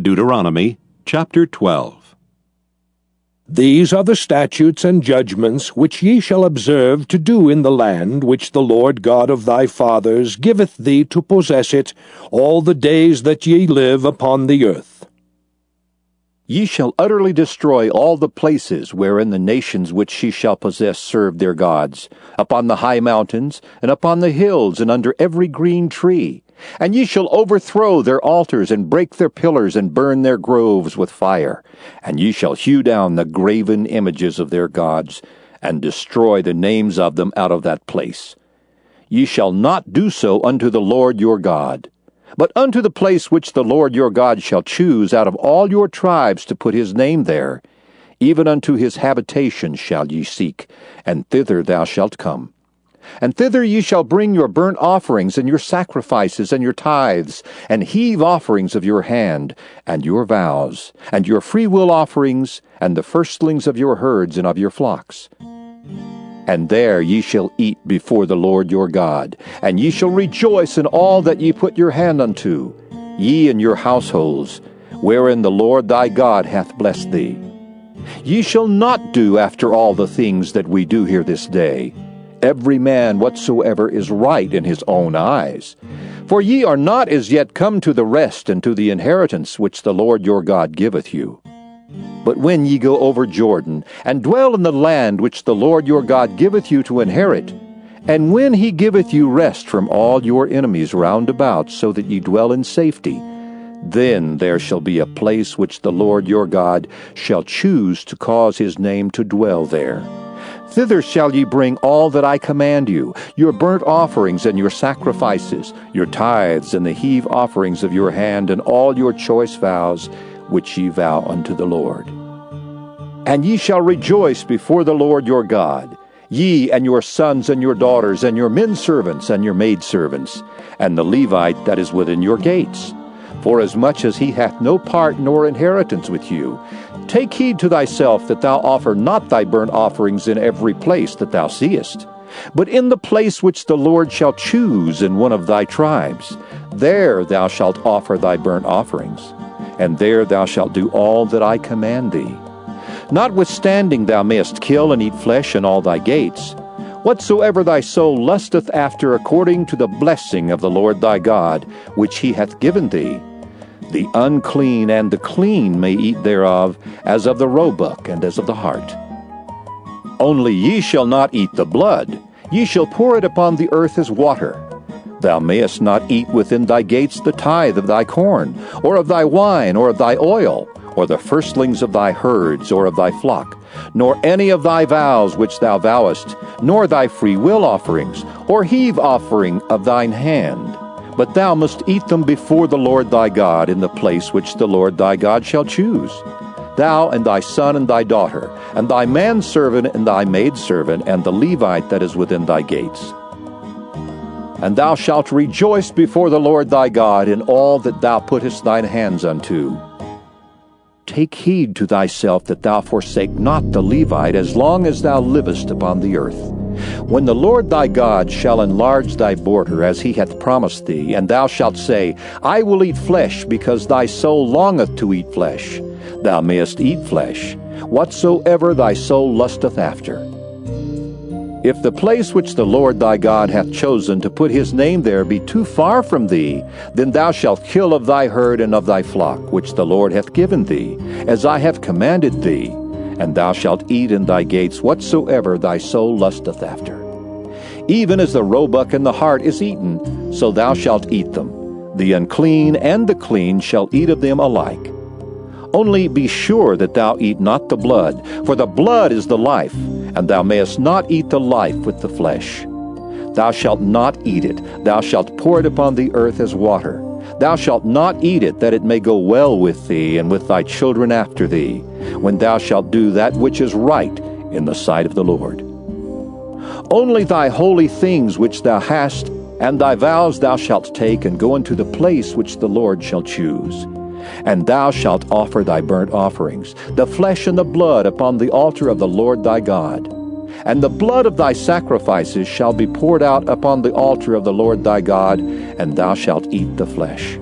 Deuteronomy chapter 12. These are the statutes and judgments which ye shall observe to do in the land which the Lord God of thy fathers giveth thee to possess it all the days that ye live upon the earth. Ye shall utterly destroy all the places wherein the nations which ye shall possess serve their gods, upon the high mountains, and upon the hills, and under every green tree and ye shall overthrow their altars, and break their pillars, and burn their groves with fire. And ye shall hew down the graven images of their gods, and destroy the names of them out of that place. Ye shall not do so unto the Lord your God. But unto the place which the Lord your God shall choose out of all your tribes to put his name there, even unto his habitation shall ye seek, and thither thou shalt come. And thither ye shall bring your burnt offerings, and your sacrifices, and your tithes, and heave offerings of your hand, and your vows, and your freewill offerings, and the firstlings of your herds and of your flocks. And there ye shall eat before the Lord your God, and ye shall rejoice in all that ye put your hand unto, ye and your households, wherein the Lord thy God hath blessed thee. Ye shall not do after all the things that we do here this day every man whatsoever is right in his own eyes. For ye are not as yet come to the rest and to the inheritance which the Lord your God giveth you. But when ye go over Jordan, and dwell in the land which the Lord your God giveth you to inherit, and when he giveth you rest from all your enemies round about, so that ye dwell in safety, then there shall be a place which the Lord your God shall choose to cause his name to dwell there. Thither shall ye bring all that I command you, your burnt offerings and your sacrifices, your tithes and the heave offerings of your hand, and all your choice vows, which ye vow unto the Lord. And ye shall rejoice before the Lord your God, ye and your sons and your daughters, and your men servants and your maidservants, and the Levite that is within your gates Forasmuch as much as he hath no part nor inheritance with you, take heed to thyself that thou offer not thy burnt offerings in every place that thou seest, but in the place which the Lord shall choose in one of thy tribes. There thou shalt offer thy burnt offerings, and there thou shalt do all that I command thee. Notwithstanding thou mayest kill and eat flesh in all thy gates, whatsoever thy soul lusteth after according to the blessing of the Lord thy God, which he hath given thee, the unclean and the clean may eat thereof, as of the roebuck and as of the hart. Only ye shall not eat the blood, ye shall pour it upon the earth as water. Thou mayest not eat within thy gates the tithe of thy corn, or of thy wine, or of thy oil, or the firstlings of thy herds, or of thy flock, nor any of thy vows which thou vowest, nor thy free will offerings, or heave offering of thine hand but thou must eat them before the Lord thy God in the place which the Lord thy God shall choose. Thou and thy son and thy daughter, and thy manservant and thy maidservant, and the Levite that is within thy gates. And thou shalt rejoice before the Lord thy God in all that thou puttest thine hands unto. Take heed to thyself that thou forsake not the Levite as long as thou livest upon the earth. When the Lord thy God shall enlarge thy border as he hath promised thee, and thou shalt say, I will eat flesh, because thy soul longeth to eat flesh, thou mayest eat flesh, whatsoever thy soul lusteth after. If the place which the Lord thy God hath chosen to put his name there be too far from thee, then thou shalt kill of thy herd and of thy flock, which the Lord hath given thee, as I have commanded thee, and thou shalt eat in thy gates whatsoever thy soul lusteth after. Even as the roebuck and the hart is eaten, so thou shalt eat them. The unclean and the clean shall eat of them alike. Only be sure that thou eat not the blood, for the blood is the life, and thou mayest not eat the life with the flesh. Thou shalt not eat it, thou shalt pour it upon the earth as water. Thou shalt not eat it, that it may go well with thee and with thy children after thee, when thou shalt do that which is right in the sight of the Lord. Only thy holy things which thou hast, and thy vows thou shalt take, and go into the place which the Lord shall choose. And thou shalt offer thy burnt offerings, the flesh and the blood upon the altar of the Lord thy God. And the blood of thy sacrifices shall be poured out upon the altar of the Lord thy God, and thou shalt eat the flesh.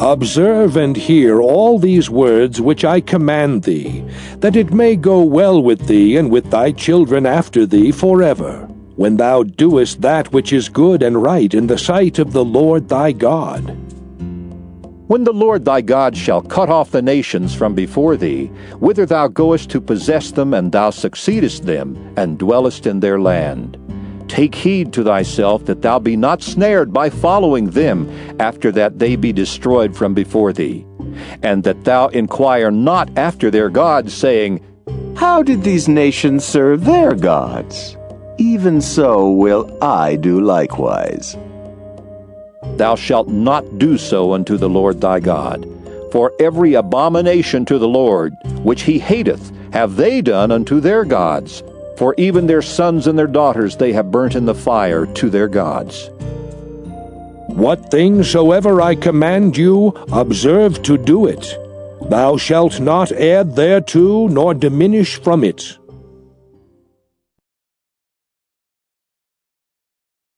Observe and hear all these words which I command thee, that it may go well with thee and with thy children after thee forever, when thou doest that which is good and right in the sight of the Lord thy God. When the Lord thy God shall cut off the nations from before thee, whither thou goest to possess them, and thou succeedest them, and dwellest in their land, Take heed to thyself that thou be not snared by following them, after that they be destroyed from before thee, and that thou inquire not after their gods, saying, How did these nations serve their gods? Even so will I do likewise. Thou shalt not do so unto the Lord thy God. For every abomination to the Lord, which he hateth, have they done unto their gods for even their sons and their daughters they have burnt in the fire to their gods. What things soever I command you, observe to do it. Thou shalt not add thereto, nor diminish from it.